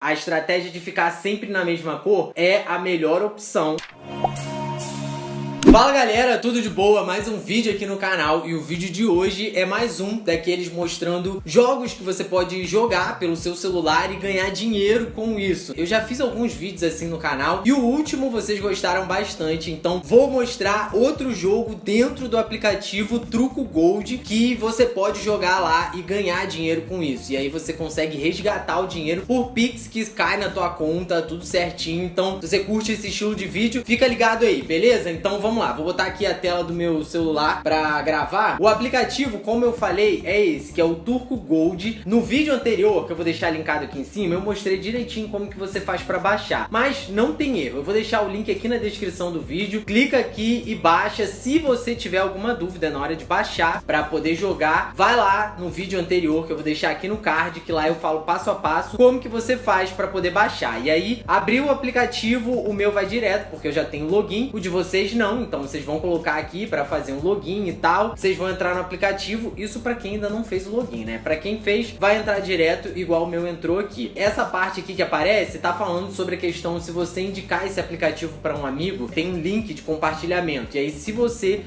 A estratégia de ficar sempre na mesma cor é a melhor opção. Fala galera, tudo de boa? Mais um vídeo aqui no canal e o vídeo de hoje é mais um daqueles mostrando jogos que você pode jogar pelo seu celular e ganhar dinheiro com isso. Eu já fiz alguns vídeos assim no canal e o último vocês gostaram bastante, então vou mostrar outro jogo dentro do aplicativo Truco Gold que você pode jogar lá e ganhar dinheiro com isso. E aí você consegue resgatar o dinheiro por Pix que cai na tua conta, tudo certinho. Então, se você curte esse estilo de vídeo, fica ligado aí, beleza? Então vamos lá, vou botar aqui a tela do meu celular pra gravar. O aplicativo, como eu falei, é esse, que é o Turco Gold. No vídeo anterior, que eu vou deixar linkado aqui em cima, eu mostrei direitinho como que você faz pra baixar. Mas não tem erro, eu vou deixar o link aqui na descrição do vídeo. Clica aqui e baixa. Se você tiver alguma dúvida na hora de baixar pra poder jogar, vai lá no vídeo anterior, que eu vou deixar aqui no card, que lá eu falo passo a passo como que você faz pra poder baixar. E aí, abriu o aplicativo, o meu vai direto, porque eu já tenho login, o de vocês não, então vocês vão colocar aqui para fazer um login e tal. Vocês vão entrar no aplicativo, isso para quem ainda não fez o login, né? Para quem fez, vai entrar direto igual o meu entrou aqui. Essa parte aqui que aparece tá falando sobre a questão se você indicar esse aplicativo para um amigo, tem um link de compartilhamento. E aí se você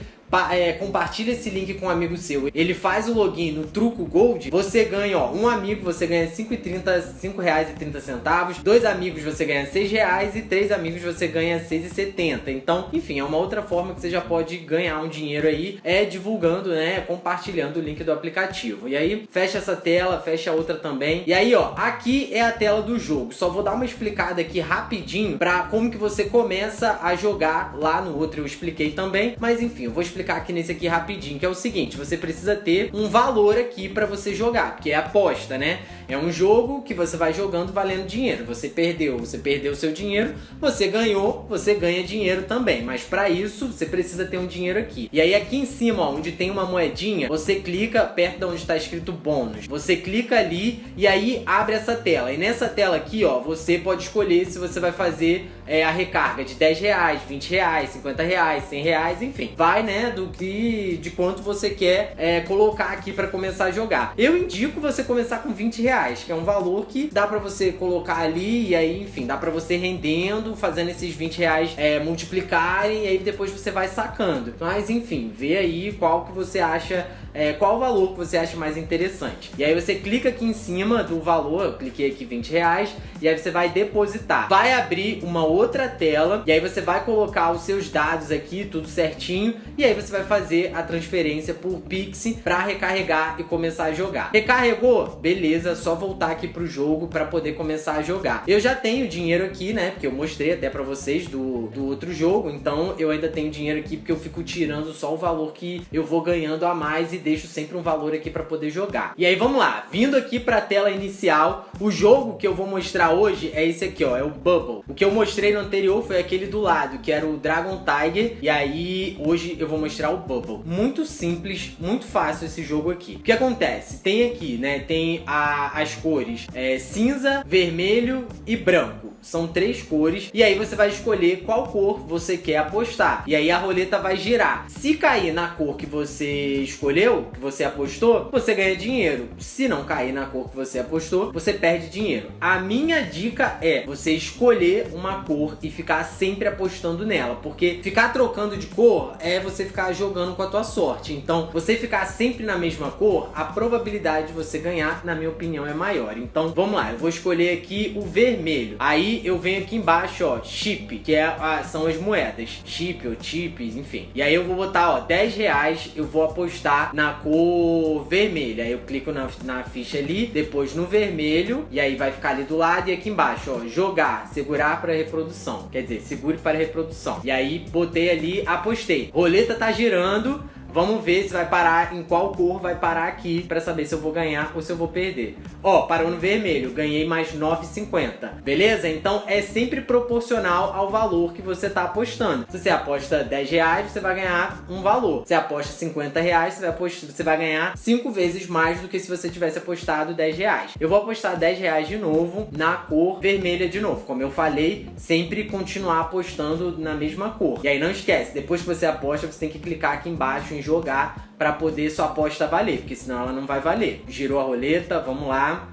é, compartilha esse link com um amigo seu, ele faz o login no Truco Gold, você ganha, ó, um amigo você ganha 5,30, 5 reais e 30 centavos, dois amigos você ganha 6 reais e três amigos você ganha 6,70. Então, enfim, é uma outra forma que você já pode ganhar um dinheiro aí, é divulgando, né, compartilhando o link do aplicativo. E aí, fecha essa tela, fecha a outra também. E aí, ó, aqui é a tela do jogo. Só vou dar uma explicada aqui rapidinho pra como que você começa a jogar lá no outro eu expliquei também, mas enfim, eu vou explicar explicar aqui nesse aqui rapidinho, que é o seguinte, você precisa ter um valor aqui para você jogar, porque é aposta, né? É um jogo que você vai jogando valendo dinheiro. Você perdeu, você perdeu seu dinheiro, você ganhou, você ganha dinheiro também. Mas para isso, você precisa ter um dinheiro aqui. E aí aqui em cima, ó, onde tem uma moedinha, você clica perto de onde está escrito bônus. Você clica ali e aí abre essa tela. E nessa tela aqui, ó, você pode escolher se você vai fazer é, a recarga de 10 reais, 20 reais, 50 reais, 100 reais, enfim. Vai, né, do que, de quanto você quer é, colocar aqui para começar a jogar. Eu indico você começar com 20 reais que é um valor que dá para você colocar ali e aí, enfim, dá para você rendendo, fazendo esses 20 reais é, multiplicarem e aí depois você vai sacando. Mas enfim, vê aí qual que você acha é, qual valor que você acha mais interessante. E aí você clica aqui em cima do valor, eu cliquei aqui 20 reais, e aí você vai depositar. Vai abrir uma outra tela, e aí você vai colocar os seus dados aqui, tudo certinho, e aí você vai fazer a transferência por Pix para recarregar e começar a jogar. Recarregou? Beleza, só voltar aqui pro jogo para poder começar a jogar. Eu já tenho dinheiro aqui, né, porque eu mostrei até para vocês do, do outro jogo, então eu ainda tenho dinheiro aqui porque eu fico tirando só o valor que eu vou ganhando a mais e deixo sempre um valor aqui para poder jogar. E aí vamos lá, vindo aqui para a tela inicial, o jogo que eu vou mostrar hoje é esse aqui, ó, é o Bubble. O que eu mostrei no anterior foi aquele do lado, que era o Dragon Tiger, e aí hoje eu vou mostrar o Bubble. Muito simples, muito fácil esse jogo aqui. O que acontece? Tem aqui, né, tem a, as cores é, cinza, vermelho e branco. São três cores. E aí você vai escolher qual cor você quer apostar. E aí a roleta vai girar. Se cair na cor que você escolheu, que você apostou, você ganha dinheiro. Se não cair na cor que você apostou, você perde dinheiro. A minha dica é você escolher uma cor e ficar sempre apostando nela. Porque ficar trocando de cor é você ficar jogando com a tua sorte. Então, você ficar sempre na mesma cor, a probabilidade de você ganhar, na minha opinião, é maior. Então, vamos lá. Eu vou escolher aqui o vermelho. Aí eu venho aqui embaixo, ó, chip, que é a, são as moedas. Chip ou chips, enfim. E aí eu vou botar, ó, 10 reais, eu vou apostar na cor vermelha. Aí eu clico na, na ficha ali, depois no vermelho, e aí vai ficar ali do lado e aqui embaixo, ó, jogar, segurar para reprodução. Quer dizer, segure para reprodução. E aí botei ali, apostei. Roleta tá girando, Vamos ver se vai parar, em qual cor vai parar aqui pra saber se eu vou ganhar ou se eu vou perder. Ó, parou no vermelho, ganhei mais 9,50. Beleza? Então é sempre proporcional ao valor que você tá apostando. Se você aposta 10 reais, você vai ganhar um valor. Se aposta 50 reais, você vai, apostar, você vai ganhar 5 vezes mais do que se você tivesse apostado 10 reais. Eu vou apostar 10 reais de novo na cor vermelha de novo. Como eu falei, sempre continuar apostando na mesma cor. E aí não esquece, depois que você aposta, você tem que clicar aqui embaixo em jogar para poder sua aposta valer, porque senão ela não vai valer. Girou a roleta, vamos lá.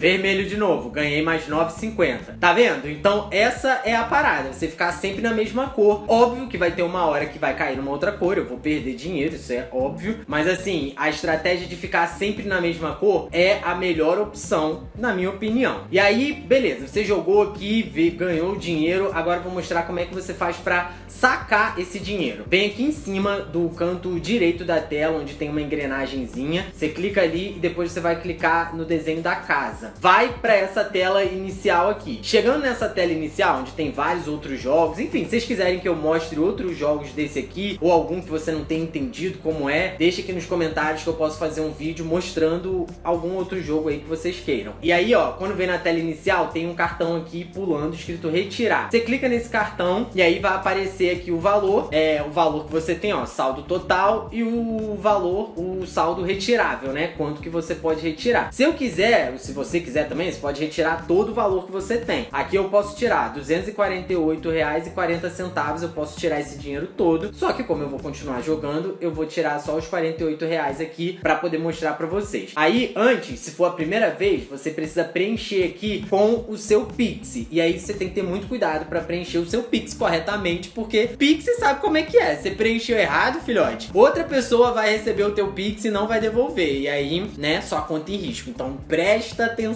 Vermelho de novo, ganhei mais 9,50. Tá vendo? Então essa é a parada, você ficar sempre na mesma cor. Óbvio que vai ter uma hora que vai cair numa outra cor, eu vou perder dinheiro, isso é óbvio. Mas assim, a estratégia de ficar sempre na mesma cor é a melhor opção, na minha opinião. E aí, beleza, você jogou aqui, ganhou dinheiro, agora vou mostrar como é que você faz pra sacar esse dinheiro. Vem aqui em cima do canto direito da tela, onde tem uma engrenagemzinha, você clica ali e depois você vai clicar no desenho da casa. Vai pra essa tela inicial aqui. Chegando nessa tela inicial, onde tem vários outros jogos, enfim, se vocês quiserem que eu mostre outros jogos desse aqui, ou algum que você não tenha entendido como é, deixa aqui nos comentários que eu posso fazer um vídeo mostrando algum outro jogo aí que vocês queiram. E aí, ó, quando vem na tela inicial, tem um cartão aqui pulando escrito retirar. Você clica nesse cartão e aí vai aparecer aqui o valor, é o valor que você tem, ó, saldo total e o valor, o saldo retirável, né? Quanto que você pode retirar. Se eu quiser, se você quiser também, você pode retirar todo o valor que você tem. Aqui eu posso tirar R$ 248,40, eu posso tirar esse dinheiro todo, só que como eu vou continuar jogando, eu vou tirar só os 48 reais aqui para poder mostrar para vocês. Aí, antes, se for a primeira vez, você precisa preencher aqui com o seu Pix. E aí você tem que ter muito cuidado para preencher o seu Pix corretamente, porque Pix sabe como é que é. Você preencheu errado, filhote, outra pessoa vai receber o teu Pix e não vai devolver. E aí, né, sua conta em risco. Então presta atenção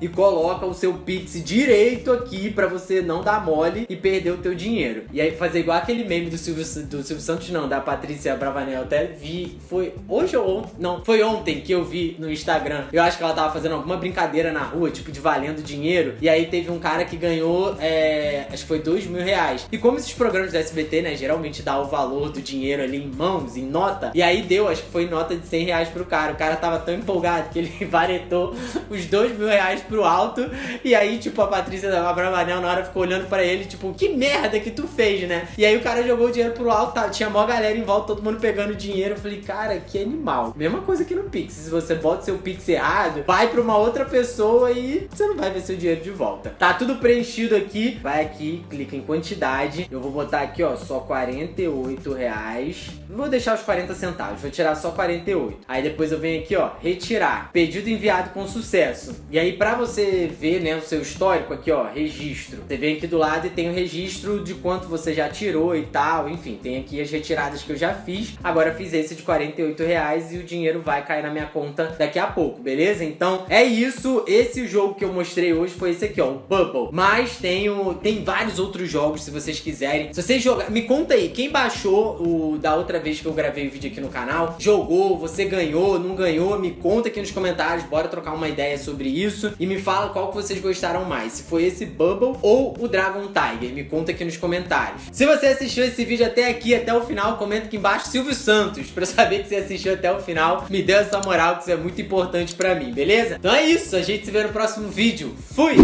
e coloca o seu Pix direito aqui para você não dar mole e perder o teu dinheiro. E aí fazer igual aquele meme do Silvio, do Silvio Santos, não, da Patrícia Bravanel. Até vi, foi hoje ou ontem, não, foi ontem que eu vi no Instagram. Eu acho que ela tava fazendo alguma brincadeira na rua, tipo de valendo dinheiro. E aí teve um cara que ganhou, é, acho que foi dois mil reais. E como esses programas do SBT, né, geralmente dá o valor do dinheiro ali em mãos, em nota. E aí deu, acho que foi nota de 100 reais pro cara. O cara tava tão empolgado que ele varetou os dois mil reais pro alto. E aí, tipo, a Patrícia da Bravanel na hora ficou olhando pra ele, tipo, que merda que tu fez, né? E aí o cara jogou o dinheiro pro alto, tá, tinha mó galera em volta, todo mundo pegando dinheiro. Eu falei, cara, que animal. Mesma coisa que no Pix. Se você bota seu Pix errado, vai pra uma outra pessoa e você não vai ver seu dinheiro de volta. Tá tudo preenchido aqui. Vai aqui, clica em quantidade. Eu vou botar aqui, ó, só 48 reais. Vou deixar os 40 centavos, vou tirar só 48. Aí depois eu venho aqui, ó, retirar. Pedido enviado com sucesso. E aí pra você ver, né, o seu histórico aqui, ó, registro. Você vem aqui do lado e tem o registro de quanto você já tirou e tal. Enfim, tem aqui as retiradas que eu já fiz. Agora fiz esse de 48 reais e o dinheiro vai cair na minha conta daqui a pouco, beleza? Então é isso. Esse jogo que eu mostrei hoje foi esse aqui, ó, o Bubble. Mas tenho, tem vários outros jogos se vocês quiserem. Se vocês jogar, me conta aí, quem baixou o da outra vez que eu gravei o vídeo aqui no canal, jogou, você ganhou, não ganhou, me conta aqui nos comentários, bora trocar uma ideia sobre isso e me fala qual que vocês gostaram mais, se foi esse Bubble ou o Dragon Tiger, me conta aqui nos comentários. Se você assistiu esse vídeo até aqui, até o final, comenta aqui embaixo Silvio Santos, pra saber que você assistiu até o final, me dê essa moral que isso é muito importante pra mim, beleza? Então é isso, a gente se vê no próximo vídeo. Fui!